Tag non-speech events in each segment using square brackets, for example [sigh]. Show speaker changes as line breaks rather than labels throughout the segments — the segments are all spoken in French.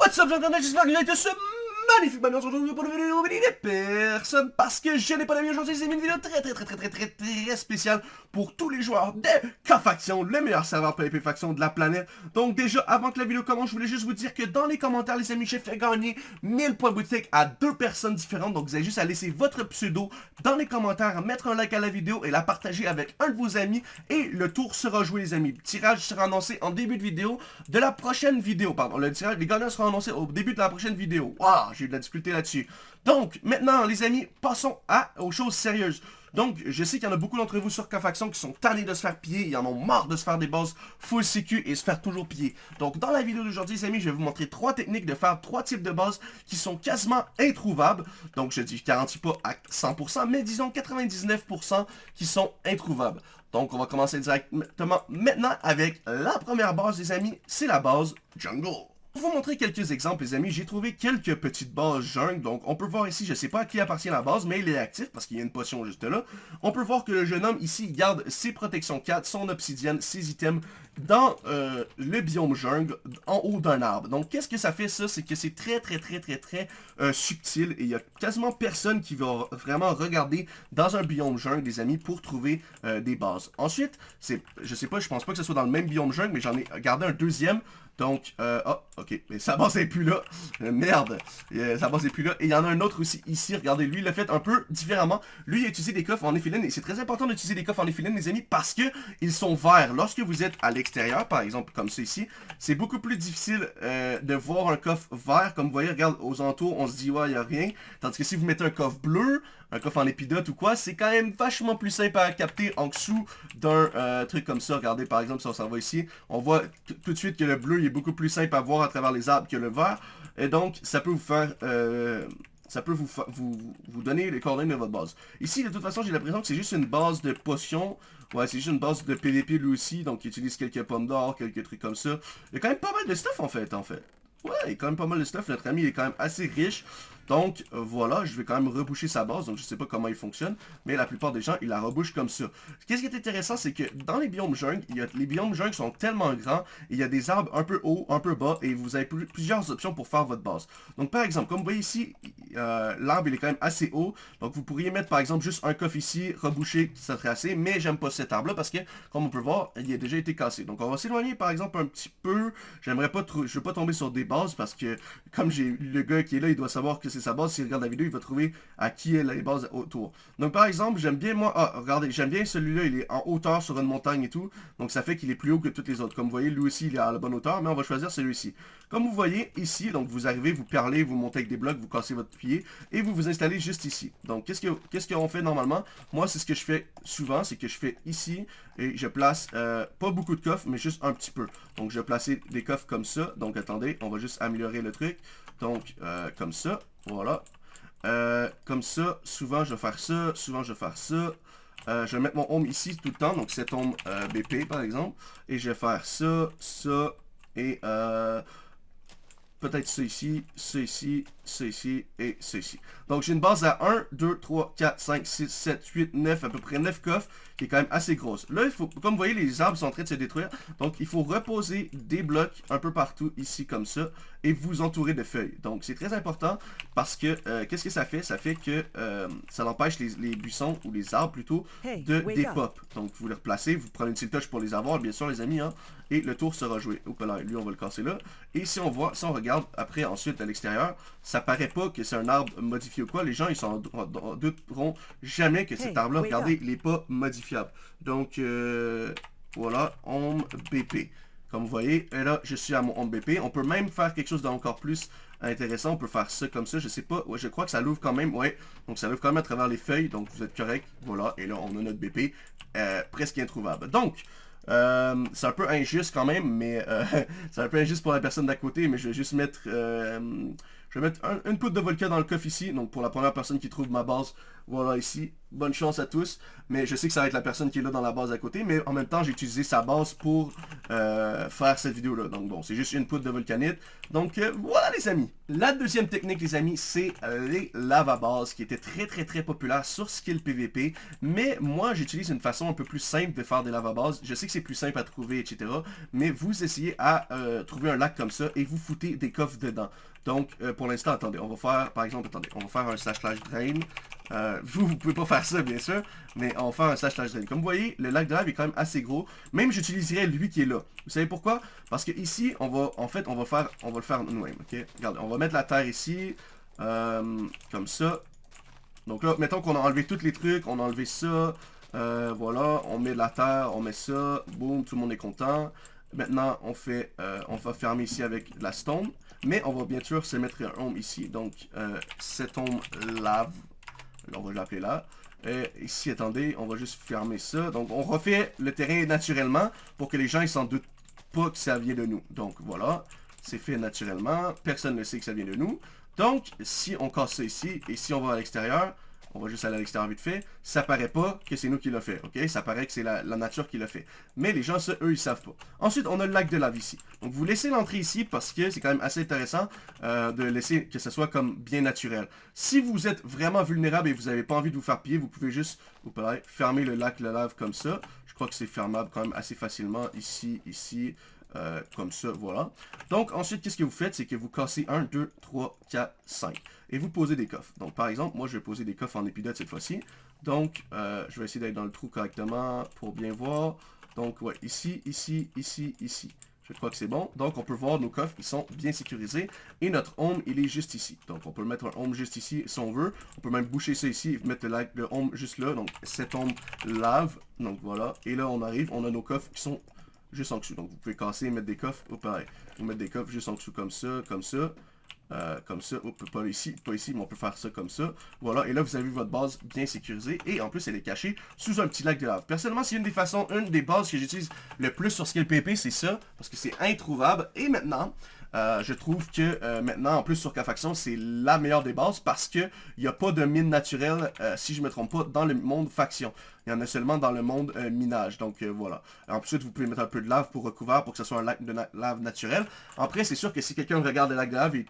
What's up, London? I magnifique manière aujourd'hui pour une vidéo des personnes parce que je n'ai pas d'amis aujourd'hui, c'est une vidéo très très très très très très très spéciale pour tous les joueurs de K-Faction, le meilleur serveur PvP Faction de la planète. Donc déjà, avant que la vidéo commence, je voulais juste vous dire que dans les commentaires, les amis, j'ai fait gagner 1000 points boutique à deux personnes différentes. Donc vous avez juste à laisser votre pseudo dans les commentaires, mettre un like à la vidéo et la partager avec un de vos amis et le tour sera joué les amis. Le tirage sera annoncé en début de vidéo de la prochaine vidéo, pardon. Le tirage, les gagnants seront annoncés au début de la prochaine vidéo. Waouh, eu de la difficulté là-dessus. Donc, maintenant, les amis, passons à, aux choses sérieuses. Donc, je sais qu'il y en a beaucoup d'entre vous sur K-Faction qui sont tannés de se faire piller, ils en ont marre de se faire des bases full sécu et se faire toujours piller. Donc, dans la vidéo d'aujourd'hui, les amis, je vais vous montrer trois techniques de faire trois types de bases qui sont quasiment introuvables. Donc, je dis, garantis pas à 100%, mais disons 99% qui sont introuvables. Donc, on va commencer directement maintenant avec la première base, les amis, c'est la base Jungle. Pour vous montrer quelques exemples, les amis, j'ai trouvé quelques petites bases jungle. Donc, on peut voir ici, je ne sais pas à qui appartient la base, mais il est actif parce qu'il y a une potion juste là. On peut voir que le jeune homme ici garde ses protections 4, son obsidienne, ses items dans euh, le biome jungle, en haut d'un arbre. Donc, qu'est-ce que ça fait ça? C'est que c'est très, très, très, très, très euh, subtil et il y a quasiment personne qui va vraiment regarder dans un biome jungle, les amis, pour trouver euh, des bases. Ensuite, c'est, je sais pas, je pense pas que ce soit dans le même biome jungle, mais j'en ai gardé un deuxième donc, euh, oh, ok, mais sa base est plus là. Euh, merde, euh, sa base est plus là. Et il y en a un autre aussi ici, regardez, lui, il l'a fait un peu différemment. Lui, il a utilisé des coffres en éphéline, et c'est très important d'utiliser des coffres en éphéline, les amis, parce que ils sont verts. Lorsque vous êtes à l'extérieur, par exemple, comme ceci, c'est beaucoup plus difficile euh, de voir un coffre vert. Comme vous voyez, regarde, aux entours, on se dit, ouais, il n'y a rien. Tandis que si vous mettez un coffre bleu, un coffre en épidote ou quoi, c'est quand même vachement plus simple à capter en dessous d'un euh, truc comme ça. Regardez par exemple si on s'en va ici, on voit tout de suite que le bleu est beaucoup plus simple à voir à travers les arbres que le vert. Et donc ça peut vous faire... Euh, ça peut vous, vous, vous donner les coordonnées de votre base. Ici, de toute façon, j'ai l'impression que c'est juste une base de potions. Ouais, c'est juste une base de PVP lui aussi, donc il utilise quelques pommes d'or, quelques trucs comme ça. Il y a quand même pas mal de stuff en fait, en fait. Ouais, il y a quand même pas mal de stuff. Notre ami est quand même assez riche. Donc, euh, voilà, je vais quand même reboucher sa base. Donc, je sais pas comment il fonctionne. Mais la plupart des gens, ils la rebouchent comme ça. Qu'est-ce qui est intéressant, c'est que dans les biomes jungle, il y a, les biomes jungle sont tellement grands. Il y a des arbres un peu haut, un peu bas. Et vous avez plusieurs options pour faire votre base. Donc, par exemple, comme vous voyez ici, euh, l'arbre, il est quand même assez haut. Donc, vous pourriez mettre, par exemple, juste un coffre ici, reboucher, ça serait assez. Mais j'aime pas cet arbre-là parce que, comme on peut voir, il a déjà été cassé. Donc, on va s'éloigner, par exemple, un petit peu. J'aimerais pas, je veux pas tomber sur des bases parce que, comme j'ai le gars qui est là, il doit savoir que c'est sa base. S'il regarde la vidéo, il va trouver à qui est les bases autour. Donc par exemple, j'aime bien moi, ah, regardez, j'aime bien celui-là, il est en hauteur sur une montagne et tout, donc ça fait qu'il est plus haut que toutes les autres. Comme vous voyez, lui aussi, il est à la bonne hauteur, mais on va choisir celui-ci. Comme vous voyez ici, donc vous arrivez, vous parlez, vous montez avec des blocs, vous cassez votre pied, et vous vous installez juste ici. Donc qu'est-ce qu'on ce qu'on fait normalement? Moi, c'est ce que je fais souvent, c'est que je fais ici, et je place euh, pas beaucoup de coffres, mais juste un petit peu. Donc je vais placer des coffres comme ça, donc attendez, on va juste améliorer le truc. Donc, euh, comme ça, voilà. Euh, comme ça, souvent je vais faire ça, souvent je vais faire ça. Je vais mettre mon home ici tout le temps, donc cet home BP par exemple. Et je vais faire ça, ça et peut-être ça ici, ici, ici et ici. Donc j'ai une base à 1, 2, 3, 4, 5, 6, 7, 8, 9, à peu près 9 coffres, qui est quand même assez grosse. Là, il faut, comme vous voyez, les arbres sont en train de se détruire. Donc il faut reposer des blocs un peu partout ici comme ça, et vous entourer de feuilles. Donc c'est très important parce que, euh, qu'est-ce que ça fait? Ça fait que euh, ça empêche les, les, buissons, ou les arbres plutôt, de dépop. Donc vous les replacez, vous prenez une petite touche pour les avoir, bien sûr les amis, hein, et le tour sera joué. Oups là, lui on va le casser là. Et si on voit, si on regarde après ensuite à l'extérieur, ça paraît pas que c'est un arbre modifié ou quoi. Les gens, ils s'en douteront jamais que cet arbre-là, regardez, il n'est pas modifiable. Donc, euh, voilà, home BP. Comme vous voyez, et là, je suis à mon home BP. On peut même faire quelque chose d'encore plus intéressant. On peut faire ça comme ça, je sais pas. Ouais, je crois que ça l'ouvre quand même, ouais. Donc, ça l'ouvre quand même à travers les feuilles. Donc, vous êtes correct. Voilà, et là, on a notre BP euh, presque introuvable. Donc, euh, c'est un peu injuste quand même, mais euh, [laughs] c'est un peu injuste pour la personne d'à côté, mais je vais juste mettre Je vais mettre une poudre de volcan dans le coffre ici. Donc pour la première personne qui trouve ma base, voilà ici. Bonne chance à tous. Mais je sais que ça va être la personne qui est là dans la base à côté. Mais en même temps, j'ai utilisé sa base pour euh, faire cette vidéo-là. Donc bon, c'est juste une poudre de volcanite. Donc euh, voilà les amis. La deuxième technique les amis, c'est euh, les lava bases qui étaient très très très populaires sur Skill PVP. Mais moi, j'utilise une façon un peu plus simple de faire des lava bases. Je sais que c'est plus simple à trouver, etc. Mais vous essayez à trouver un lac comme ça et vous foutez des coffres dedans. Donc, pour l'instant, attendez, on va faire, par exemple, attendez, on va faire un slash slash drain. Euh, vous, vous pouvez pas faire ça, bien sûr, mais on va faire un slash slash drain. Comme vous voyez, le lac de est quand même assez gros. Même j'utiliserai lui qui est là. Vous savez pourquoi? Parce que ici, on va, en fait, on va faire, on va le faire nous-mêmes, ok? Regardez, on va mettre la terre ici, euh, comme ça. Donc là, mettons qu'on a enlevé tous les trucs, on a enlevé ça, euh, voilà, on met de la terre, on met ça, boum, tout le monde est content. Maintenant, on fait, on va fermer ici avec la stone, mais on va bien sûr se mettre un home ici. Donc, cet home lave, on va l'appeler là. Et ici, attendez, on va juste fermer ça. Donc, on refait le terrain naturellement pour que les gens, ils s'en doutent pas que ça vient de nous. Donc, voilà. C'est fait naturellement. Personne ne sait que ça vient de nous. Donc, si on casse ça ici, et si on va à l'extérieur, on va juste aller à l'extérieur vite fait, ça paraît pas que c'est nous qui l'a fait? Ça paraît que c'est la, nature qui l'a fait. Mais les gens, eux, ils savent pas. Ensuite, on a le lac de lave ici. Donc, vous laissez l'entrée ici parce que c'est quand même assez intéressant euh, de laisser que ce soit comme bien naturel. Si vous êtes vraiment vulnérable et vous n'avez pas envie de vous faire piller, vous pouvez juste, fermer le lac de lave comme ça. Je crois que c'est fermable quand même assez facilement ici, ici, euh, comme ça, voilà. Donc, ensuite, qu'est-ce que vous faites? C'est que vous cassez 1, 2, 3, 4, 5. Et vous posez des coffres. Donc, par exemple, moi, je vais poser des coffres en épidote cette fois-ci. Donc, euh, je vais essayer d'être dans le trou correctement pour bien voir. Donc, ouais, ici, ici, ici, ici. Je crois que c'est bon. Donc, on peut voir nos coffres, ils sont bien sécurisés. Et notre home, il est juste ici. Donc, on peut mettre un home juste ici si on veut. On peut même boucher ça ici et mettre le, le home juste là. Donc, cet home lave. Donc, voilà. Et là, on arrive, on a nos coffres qui sont juste en dessous. Donc vous pouvez casser et mettre des coffres, ou pareil. Vous mettre des coffres juste en dessous comme ça, comme ça. Euh, comme ça, Oups, pas ici, pas ici, mais on peut faire ça comme ça. Voilà, et là vous avez votre base bien sécurisée, et en plus elle est cachée sous un petit lac de lave. Personnellement, c'est une des façons, une des bases que j'utilise le plus sur Skill PP, c'est ça, parce que c'est introuvable. Et maintenant, euh, je trouve que euh, maintenant, en plus sur K-Faction, c'est la meilleure des bases parce que il n'y a pas de mine naturelle, euh, si je me trompe pas, dans le monde faction. Il y en a seulement dans le monde minage. Donc voilà. Ensuite, vous pouvez mettre un peu de lave pour recouvrir pour que ce soit un lac de lave naturel. Après, c'est sûr que si quelqu'un regarde le lac de lave et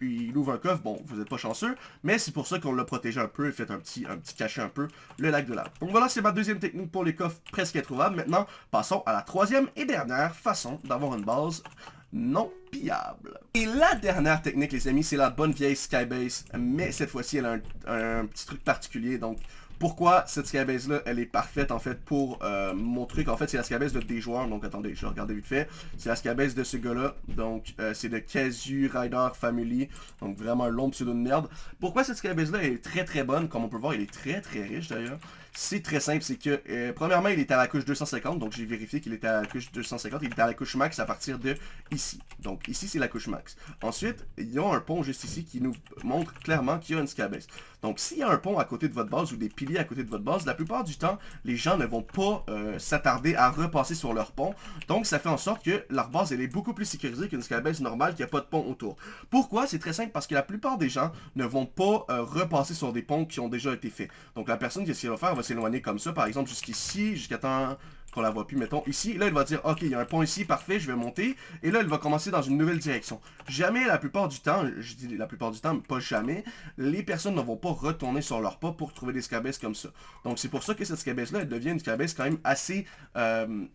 il ouvre un coffre, bon, vous n'êtes pas chanceux. Mais c'est pour ça qu'on l'a protégé un peu et fait un petit, un petit cachet un peu le lac de lave. Donc voilà, c'est ma deuxième technique pour les coffres presque introuvables. Maintenant, passons à la troisième et dernière façon d'avoir une base non pillable. Et la dernière technique, les amis, c'est la bonne vieille Skybase, mais cette fois-ci, elle a un, petit truc particulier, donc pourquoi cette skybase-là, elle est parfaite en fait pour euh, mon truc? En fait, c'est la skybase de des joueurs. Donc attendez, je vais regarder vite fait. C'est la skybase de ce gars-là. Donc euh, c'est de Kazu Rider Family. Donc vraiment un long pseudo de merde. Pourquoi cette skybase-là est très très bonne? Comme on peut voir, il est très très riche d'ailleurs. C'est très simple, c'est que, euh, premièrement, il est à la couche 250, donc j'ai vérifié qu'il était à la couche 250, il était à la couche max à partir de ici. Donc ici, c'est la couche max. Ensuite, il y a un pont juste ici qui nous montre clairement qu'il y a une skybase. Donc s'il y a un pont à côté de votre base ou des piliers à côté de votre base, la plupart du temps, les gens ne vont pas euh, s'attarder à repasser sur leur pont. Donc ça fait en sorte que leur base, elle est beaucoup plus sécurisée qu'une skybase normale qui n'a pas de pont autour. Pourquoi? C'est très simple, parce que la plupart des gens ne vont pas euh, repasser sur des ponts qui ont déjà été faits. Donc la personne, qu'est-ce qu'elle va faire? Va s'éloigner comme ça, par exemple jusqu'ici, jusqu'à temps qu'on la voit plus, mettons, ici. Là, elle va dire, ok, il y a un pont ici, parfait, je vais monter. Et là, elle va commencer dans une nouvelle direction. Jamais, la plupart du temps, je dis la plupart du temps, mais pas jamais, les personnes ne vont pas retourner sur leur pas pour trouver des scabesses comme ça. Donc, c'est pour ça que cette scabesse-là, elle devient une scabesse quand même assez, euh,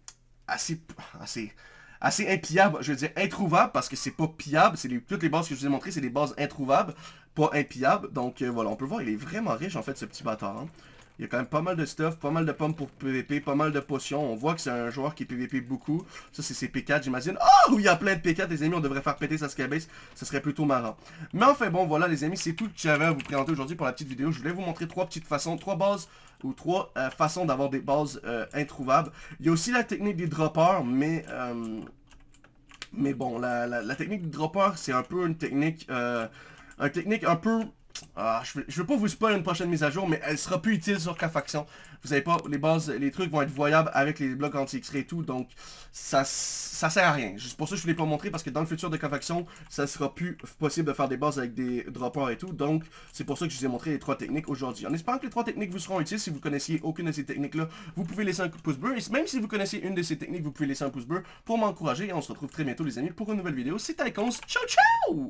assez, assez assez impillable, je veux dire introuvable, parce que c'est pas pillable, c'est toutes les bases que je vous ai montrées, c'est des bases introuvables, pas impillables, donc euh, voilà, on peut voir, il est vraiment riche en fait ce petit bâtard. Hein. Il y a quand même pas mal de stuff, pas mal de pommes pour PVP, pas mal de potions. On voit que c'est un joueur qui PVP beaucoup. Ça, c'est ses P4, j'imagine. Oh, il y a plein de P4, les amis. On devrait faire péter sa skybase. Ça serait plutôt marrant. Mais enfin, bon, voilà, les amis. C'est tout que j'avais à vous présenter aujourd'hui pour la petite vidéo. Je voulais vous montrer trois petites façons, trois bases ou trois euh, façons d'avoir des bases euh, introuvables. Il y a aussi la technique des droppers, mais... Euh, mais bon, la, technique des droppers, c'est un peu une technique... une technique un peu Ah, je, veux, je veux pas vous spoiler une prochaine mise à jour, mais elle sera plus utile sur K-Faction. Vous savez pas, les bases, les trucs vont être voyables avec les blocs anti-X-ray et tout, donc ça, ça sert à rien. Juste pour ça, je voulais pas montrer, parce que dans le futur de K-Faction, ça sera plus possible de faire des bases avec des droppers et tout, donc c'est pour ça que je vous ai montré les trois techniques aujourd'hui. En espérant que les trois techniques vous seront utiles, si vous connaissiez aucune de ces techniques-là, vous pouvez laisser un coup de pouce bleu, et même si vous connaissez une de ces techniques, vous pouvez laisser un pouce bleu pour m'encourager, et on se retrouve très bientôt les amis pour une nouvelle vidéo. C'était Icons, ciao ciao